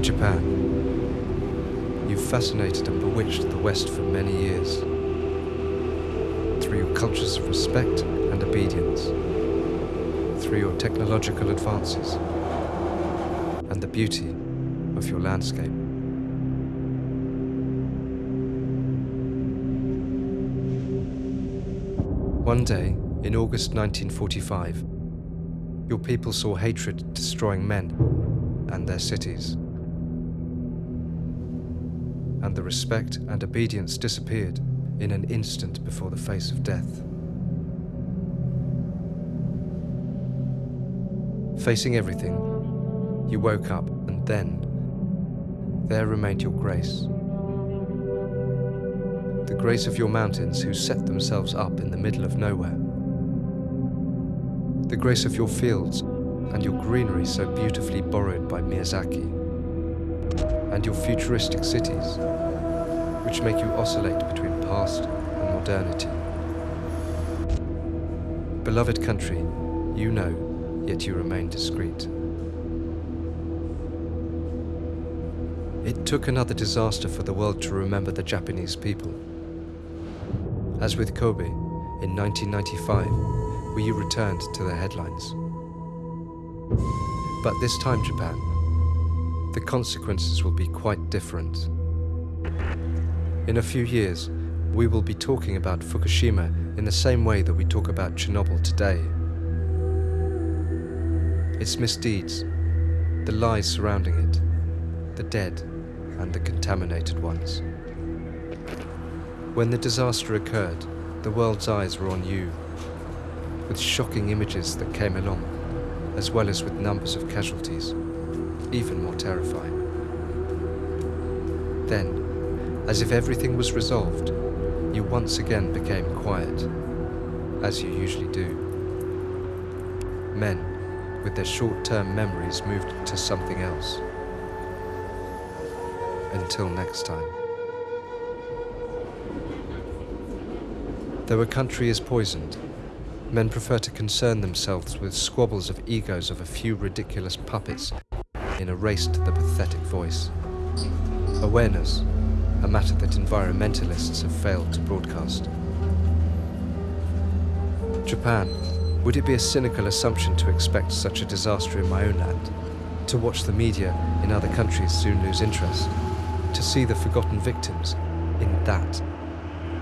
Japan, you've fascinated and bewitched the West for many years through your cultures of respect and obedience, through your technological advances, and the beauty of your landscape. One day, in August 1945, your people saw hatred destroying men and their cities. And the respect and obedience disappeared in an instant before the face of death. Facing everything, you woke up and then there remained your grace. The grace of your mountains who set themselves up in the middle of nowhere. The grace of your fields and your greenery so beautifully borrowed by Miyazaki. And your futuristic cities, which make you oscillate between past and modernity. Beloved country, you know, yet you remain discreet. It took another disaster for the world to remember the Japanese people. As with Kobe, in 1995, we returned to the headlines. But this time, Japan, the consequences will be quite different. In a few years, we will be talking about Fukushima in the same way that we talk about Chernobyl today. Its misdeeds, the lies surrounding it, the dead and the contaminated ones. When the disaster occurred, the world's eyes were on you, with shocking images that came along, as well as with numbers of casualties, even more terrifying. Then, as if everything was resolved, you once again became quiet, as you usually do. Men, with their short-term memories, moved to something else. Until next time. Though a country is poisoned, men prefer to concern themselves with squabbles of egos of a few ridiculous puppets in a race to the pathetic voice. Awareness, a matter that environmentalists have failed to broadcast. Japan, would it be a cynical assumption to expect such a disaster in my own land? To watch the media in other countries soon lose interest? To see the forgotten victims in that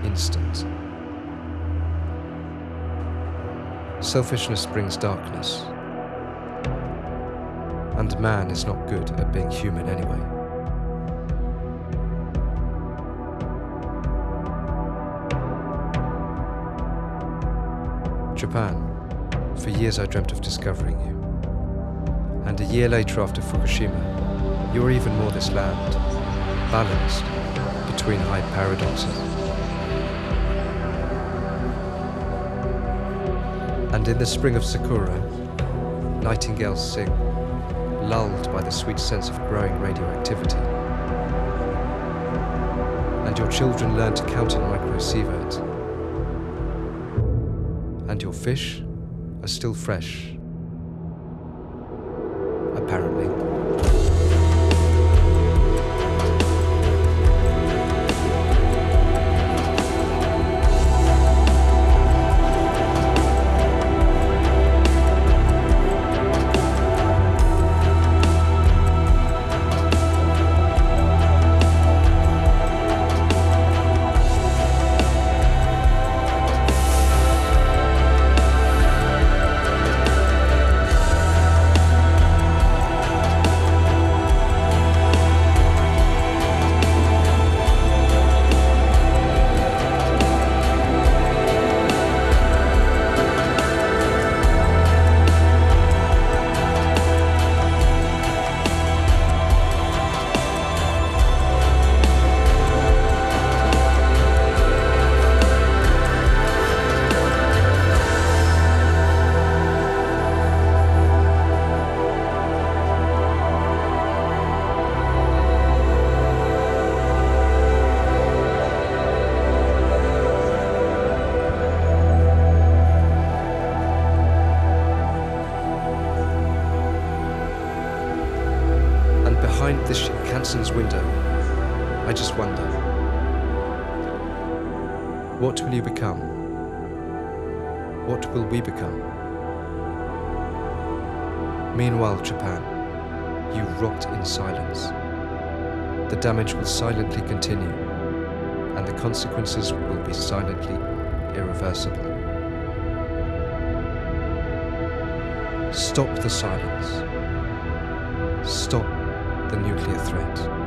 instant? Selfishness brings darkness. And man is not good at being human anyway. Japan. For years I dreamt of discovering you. And a year later after Fukushima, you are even more this land, balanced between high paradoxes. And in the spring of Sakura, nightingales sing, lulled by the sweet sense of growing radioactivity. And your children learn to count in microsieverts. And your fish are still fresh. Edison's window, I just wonder what will you become? What will we become? Meanwhile, Japan, you rot in silence. The damage will silently continue, and the consequences will be silently irreversible. Stop the silence. Stop the nuclear threat.